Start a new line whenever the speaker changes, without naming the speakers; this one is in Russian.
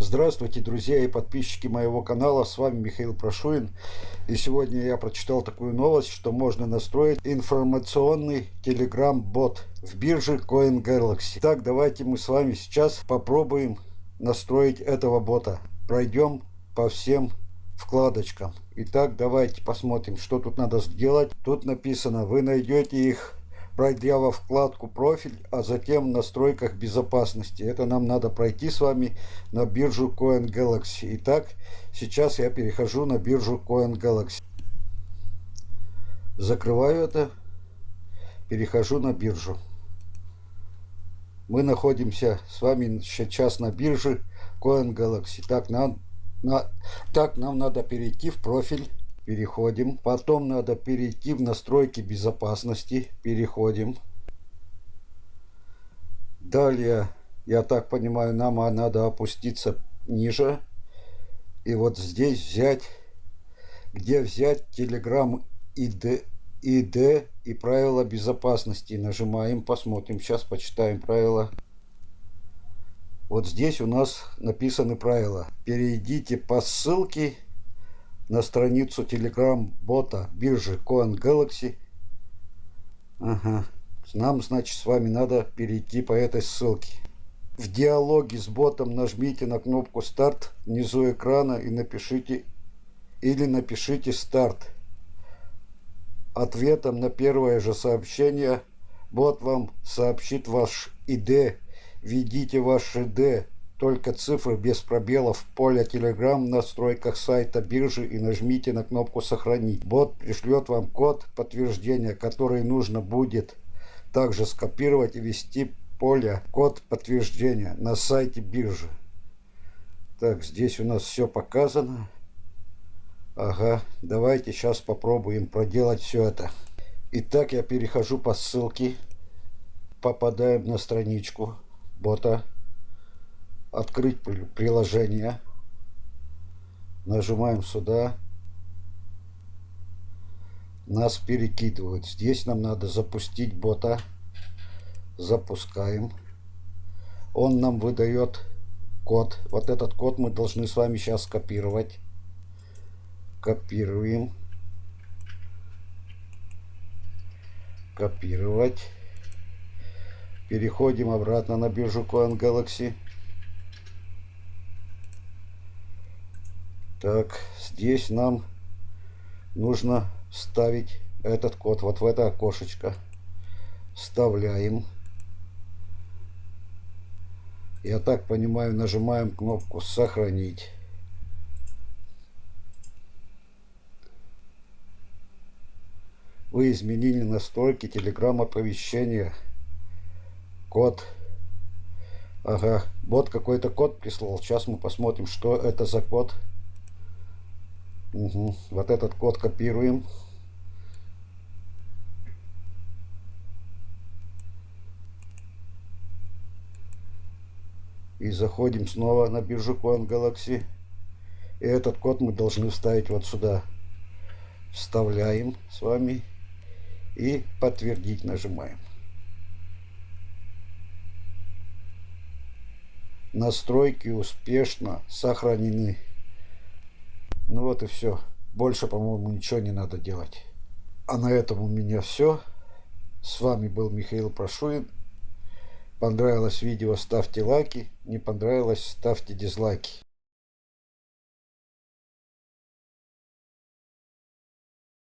Здравствуйте, друзья и подписчики моего канала, с вами Михаил Прошуин. И сегодня я прочитал такую новость, что можно настроить информационный Telegram-бот в бирже CoinGalaxy. Так, давайте мы с вами сейчас попробуем настроить этого бота. Пройдем по всем вкладочкам. Итак, давайте посмотрим, что тут надо сделать. Тут написано, вы найдете их пройдя во вкладку профиль, а затем в настройках безопасности. Это нам надо пройти с вами на биржу Coin Galaxy. Итак, сейчас я перехожу на биржу Coin Galaxy. Закрываю это, перехожу на биржу. Мы находимся с вами сейчас на бирже Coin Galaxy. Так нам, на, так нам надо перейти в профиль переходим. Потом надо перейти в настройки безопасности, переходим. Далее, я так понимаю, нам надо опуститься ниже. И вот здесь взять, где взять Telegram ID, ID и правила безопасности. Нажимаем, посмотрим. Сейчас почитаем правила. Вот здесь у нас написаны правила. Перейдите по ссылке на страницу Telegram бота биржи Coin Galaxy. Ага. Нам, значит, с вами надо перейти по этой ссылке. В диалоге с ботом нажмите на кнопку старт внизу экрана и напишите или напишите старт. Ответом на первое же сообщение бот вам сообщит ваш ID. Введите ваш ID только цифры без пробелов в поле Telegram в настройках сайта биржи и нажмите на кнопку «Сохранить». Бот пришлет вам код подтверждения, который нужно будет также скопировать и ввести поле «Код подтверждения» на сайте биржи. Так, здесь у нас все показано. Ага, давайте сейчас попробуем проделать все это. Итак, я перехожу по ссылке. Попадаем на страничку бота открыть приложение. Нажимаем сюда. Нас перекидывают. Здесь нам надо запустить бота. Запускаем. Он нам выдает код. Вот этот код мы должны с вами сейчас копировать. Копируем. Копировать. Переходим обратно на биржу Coin Galaxy. Так, здесь нам нужно ставить этот код вот в это окошечко. Вставляем. Я так понимаю, нажимаем кнопку «Сохранить». Вы изменили настройки Telegram оповещения. Код. Ага, бот какой-то код прислал. Сейчас мы посмотрим, что это за код. Угу. Вот этот код копируем. И заходим снова на биржу Coin Galaxy. И этот код мы должны вставить вот сюда. Вставляем с вами. И подтвердить нажимаем. Настройки успешно сохранены. Ну вот и все. Больше, по-моему, ничего не надо делать. А на этом у меня все. С вами был Михаил Прошуин. Понравилось видео, ставьте лайки. Не понравилось, ставьте дизлайки.